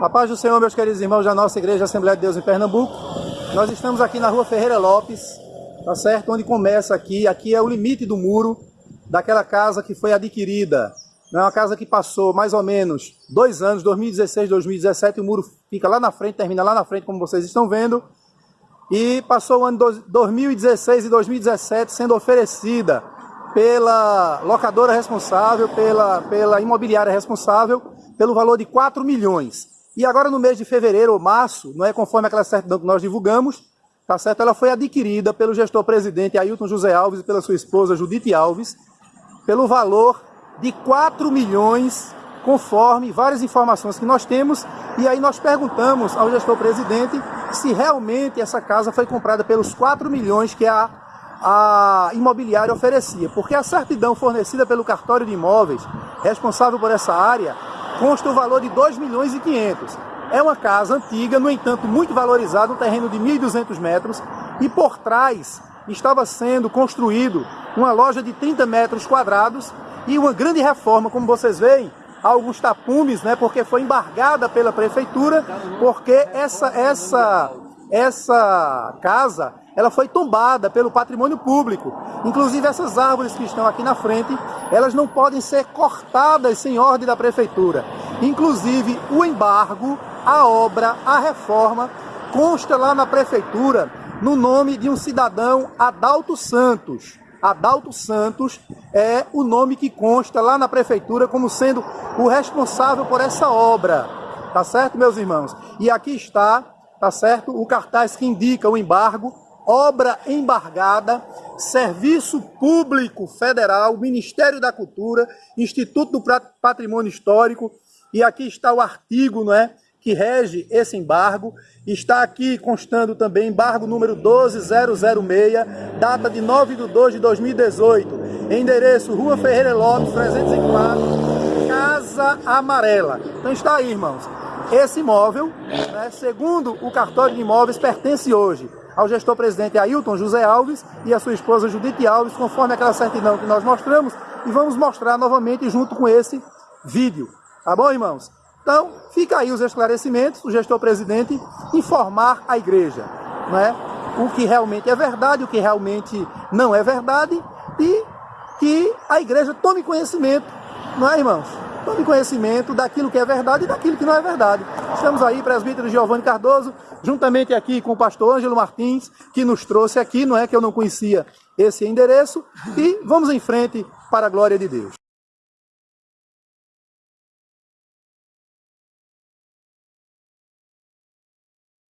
A paz do Senhor, meus queridos irmãos da nossa Igreja Assembleia de Deus em Pernambuco. Nós estamos aqui na rua Ferreira Lopes, tá certo? Onde começa aqui, aqui é o limite do muro daquela casa que foi adquirida. É uma casa que passou mais ou menos dois anos, 2016, 2017, o muro fica lá na frente, termina lá na frente, como vocês estão vendo. E passou o ano 2016 e 2017 sendo oferecida pela locadora responsável, pela, pela imobiliária responsável, pelo valor de 4 milhões. E agora no mês de fevereiro ou março, não é conforme aquela certidão que nós divulgamos, tá certo? Ela foi adquirida pelo gestor presidente Ailton José Alves e pela sua esposa Judite Alves, pelo valor de 4 milhões, conforme várias informações que nós temos, e aí nós perguntamos ao gestor presidente se realmente essa casa foi comprada pelos 4 milhões que a, a imobiliária oferecia, porque a certidão fornecida pelo cartório de imóveis, responsável por essa área, consta o valor de 2 milhões e 500. É uma casa antiga, no entanto, muito valorizada, um terreno de 1.200 metros, e por trás estava sendo construído uma loja de 30 metros quadrados e uma grande reforma, como vocês veem, alguns tapumes, né, porque foi embargada pela prefeitura, porque essa, essa, essa casa ela foi tombada pelo patrimônio público. Inclusive essas árvores que estão aqui na frente, elas não podem ser cortadas sem ordem da prefeitura. Inclusive o embargo, a obra, a reforma, consta lá na prefeitura no nome de um cidadão Adalto Santos. Adalto Santos é o nome que consta lá na prefeitura como sendo o responsável por essa obra. Tá certo, meus irmãos? E aqui está, tá certo, o cartaz que indica o embargo obra embargada, Serviço Público Federal, Ministério da Cultura, Instituto do Patrimônio Histórico, e aqui está o artigo não é, que rege esse embargo. Está aqui constando também embargo número 12006, data de 9 de 2 de 2018, endereço Rua Ferreira Lopes, 304, Casa Amarela. Então está aí, irmãos. Esse imóvel, né, segundo o cartório de imóveis, pertence hoje ao gestor presidente Ailton José Alves e a sua esposa Judite Alves, conforme aquela certidão que nós mostramos, e vamos mostrar novamente junto com esse vídeo. Tá bom, irmãos? Então, fica aí os esclarecimentos, o gestor presidente informar a igreja, não é? o que realmente é verdade, o que realmente não é verdade, e que a igreja tome conhecimento, não é, irmãos? Tome conhecimento daquilo que é verdade e daquilo que não é verdade. Estamos aí, presbítero Giovanni Cardoso, juntamente aqui com o pastor Ângelo Martins, que nos trouxe aqui, não é que eu não conhecia esse endereço, e vamos em frente para a glória de Deus.